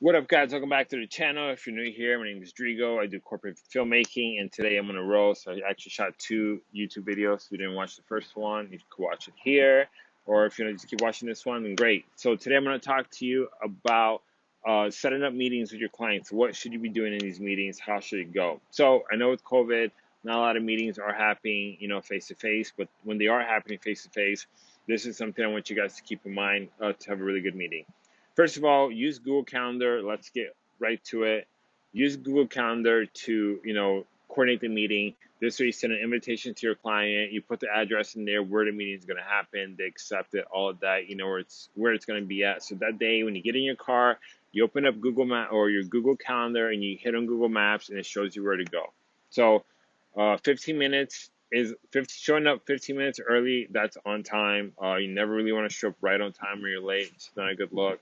What up, guys? Welcome back to the channel. If you're new here, my name is Drigo. I do corporate filmmaking, and today I'm on a roll. So I actually shot two YouTube videos. If you didn't watch the first one, you could watch it here, or if you want to just keep watching this one, then great. So today I'm going to talk to you about uh, setting up meetings with your clients. What should you be doing in these meetings? How should it go? So I know with COVID, not a lot of meetings are happening, you know, face to face. But when they are happening face to face, this is something I want you guys to keep in mind uh, to have a really good meeting. First of all, use Google Calendar. Let's get right to it. Use Google Calendar to, you know, coordinate the meeting. This way you send an invitation to your client, you put the address in there where the meeting is gonna happen, they accept it, all of that, you know where it's where it's gonna be at. So that day when you get in your car, you open up Google Map or your Google Calendar and you hit on Google Maps and it shows you where to go. So uh, 15 minutes is 50, showing up 15 minutes early, that's on time. Uh, you never really want to show up right on time or you're late. It's not a good look.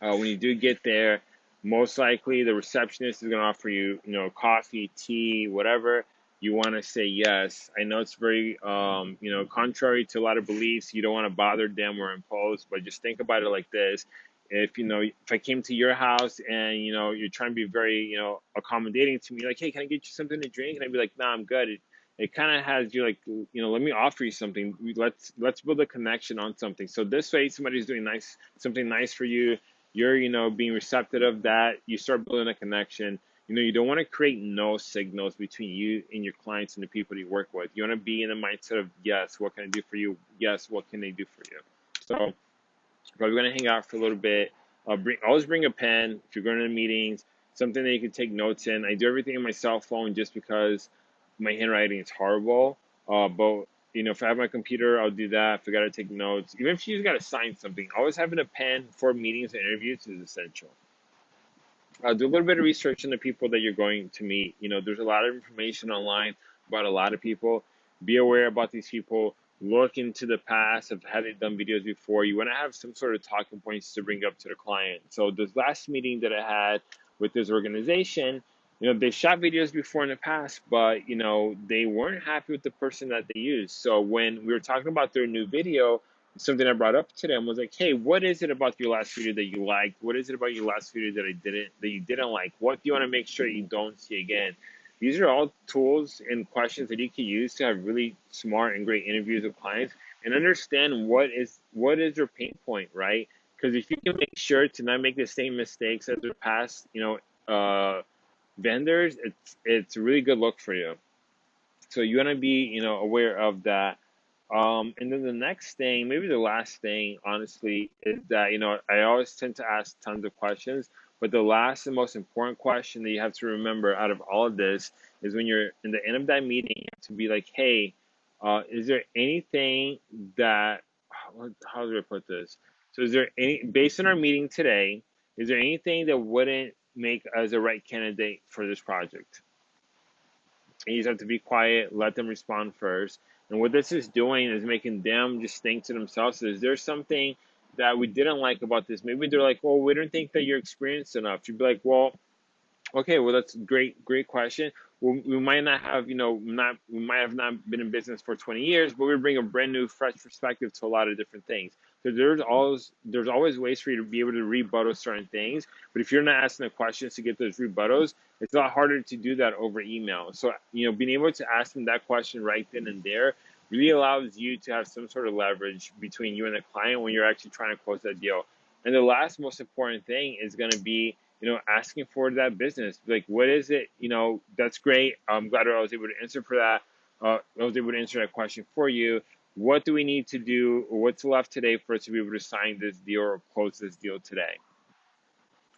Uh, when you do get there, most likely the receptionist is going to offer you, you know, coffee, tea, whatever. You want to say yes. I know it's very, um, you know, contrary to a lot of beliefs. You don't want to bother them or impose, but just think about it like this. If you know, if I came to your house and you know you're trying to be very, you know, accommodating to me, like, hey, can I get you something to drink? And I'd be like, nah, I'm good. It, it kind of has you like, you know, let me offer you something. Let's let's build a connection on something. So this way, somebody's doing nice, something nice for you you're you know being receptive of that you start building a connection. You know you don't want to create no signals between you and your clients and the people you work with. You want to be in the mindset of yes what can i do for you? Yes what can they do for you? So probably going to hang out for a little bit. Uh, bring always bring a pen if you're going to meetings something that you can take notes in. I do everything on my cell phone just because my handwriting is horrible uh, but you know, if I have my computer, I'll do that. If I got to take notes, even if you just got to sign something, always having a pen for meetings and interviews is essential. Uh, do a little bit of research on the people that you're going to meet. You know, there's a lot of information online about a lot of people. Be aware about these people. Look into the past of had they done videos before. You want to have some sort of talking points to bring up to the client. So this last meeting that I had with this organization, you know, they shot videos before in the past, but you know, they weren't happy with the person that they used. So when we were talking about their new video, something I brought up to them was like, "Hey, what is it about your last video that you liked? What is it about your last video that I didn't that you didn't like? What do you want to make sure you don't see again?" These are all tools and questions that you can use to have really smart and great interviews with clients and understand what is what is their pain point, right? Because if you can make sure to not make the same mistakes as their past, you know, uh, vendors, it's it's a really good look for you. So you want to be you know aware of that. Um, and then the next thing, maybe the last thing, honestly, is that you know I always tend to ask tons of questions, but the last and most important question that you have to remember out of all of this is when you're in the end of that meeting, to be like, hey, uh, is there anything that how do I put this? So is there any based on our meeting today? Is there anything that wouldn't make as a right candidate for this project. And you just have to be quiet, let them respond first. And what this is doing is making them just think to themselves, is there something that we didn't like about this? Maybe they're like, well, we don't think that you're experienced enough. You'd be like, well, okay, well, that's great, great question. Well, we might not have, you know, not we might have not been in business for 20 years, but we bring a brand new, fresh perspective to a lot of different things. So there's always there's always ways for you to be able to rebuttal certain things. But if you're not asking the questions to get those rebuttals, it's a lot harder to do that over email. So you know, being able to ask them that question right then and there really allows you to have some sort of leverage between you and the client when you're actually trying to close that deal. And the last most important thing is going to be you know asking for that business. Like, what is it? You know, that's great. I'm glad I was able to answer for that. Uh, I was able to answer that question for you what do we need to do what's left today for us to be able to sign this deal or close this deal today?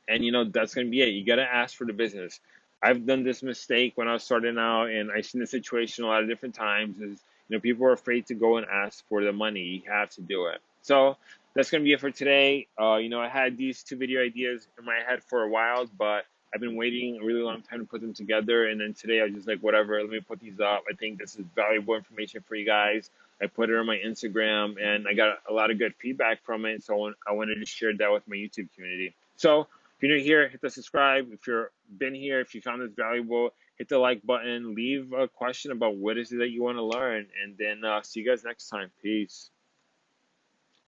And you know that's going to be it. You got to ask for the business. I've done this mistake when i was starting out and i've seen the situation a lot of different times is you know people are afraid to go and ask for the money. You have to do it. So that's going to be it for today. Uh, you know i had these two video ideas in my head for a while but I've been waiting a really long time to put them together, and then today I was just like, whatever, let me put these up. I think this is valuable information for you guys. I put it on my Instagram, and I got a lot of good feedback from it, so I wanted to share that with my YouTube community. So if you're new here, hit the subscribe. If you've been here, if you found this valuable, hit the like button. Leave a question about what is it that you want to learn, and then uh, see you guys next time. Peace.